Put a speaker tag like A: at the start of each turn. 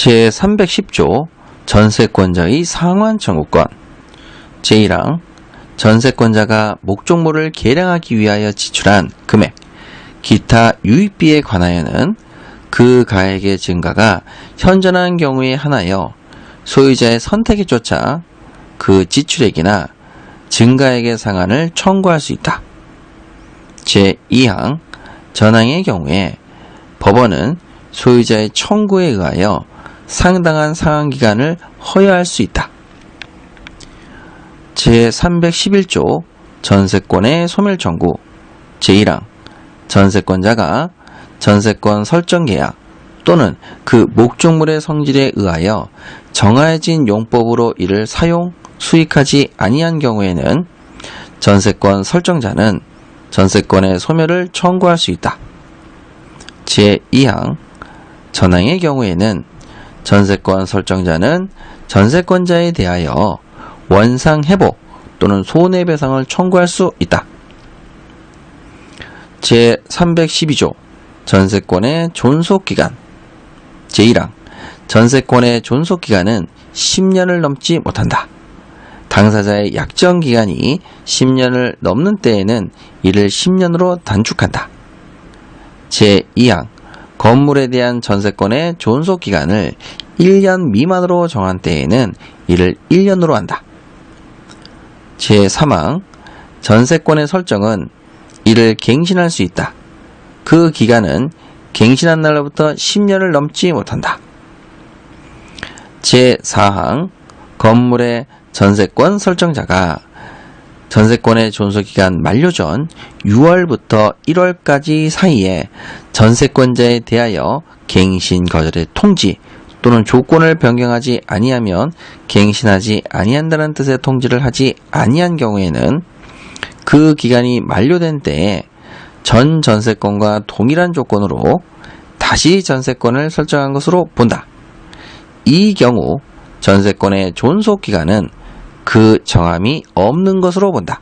A: 제310조 전세권자의 상환 청구권 제1항 전세권자가 목적물을 계량하기 위하여 지출한 금액 기타 유입비에 관하여는 그 가액의 증가가 현존한 경우에 한하여 소유자의 선택에 쫓아 그 지출액이나 증가액의 상한을 청구할 수 있다. 제2항 전항의 경우에 법원은 소유자의 청구에 의하여 상당한 상환 기간을 허여할 수 있다. 제311조 전세권의 소멸 청구 제1항 전세권자가 전세권 설정 계약 또는 그 목적물의 성질에 의하여 정해진 용법으로 이를 사용, 수익하지 아니한 경우에는 전세권 설정자는 전세권의 소멸을 청구할 수 있다. 제2항 전항의 경우에는 전세권 설정자는 전세권자에 대하여 원상 회복 또는 손해배상을 청구할 수 있다. 제312조 전세권의 존속기간 제1항 전세권의 존속기간은 10년을 넘지 못한다. 당사자의 약정기간이 10년을 넘는 때에는 이를 10년으로 단축한다. 제2항 건물에 대한 전세권의 존속 기간을 1년 미만으로 정한 때에는 이를 1년으로 한다. 제3항 전세권의 설정은 이를 갱신할 수 있다. 그 기간은 갱신한 날로부터 10년을 넘지 못한다. 제4항 건물의 전세권 설정자가 전세권의 존속기간 만료 전 6월부터 1월까지 사이에 전세권자에 대하여 갱신 거절의 통지 또는 조건을 변경하지 아니하면 갱신하지 아니한다는 뜻의 통지를 하지 아니한 경우에는 그 기간이 만료된 때에 전 전세권과 동일한 조건으로 다시 전세권을 설정한 것으로 본다. 이 경우 전세권의 존속 기간은 그 정함이 없는 것으로 본다.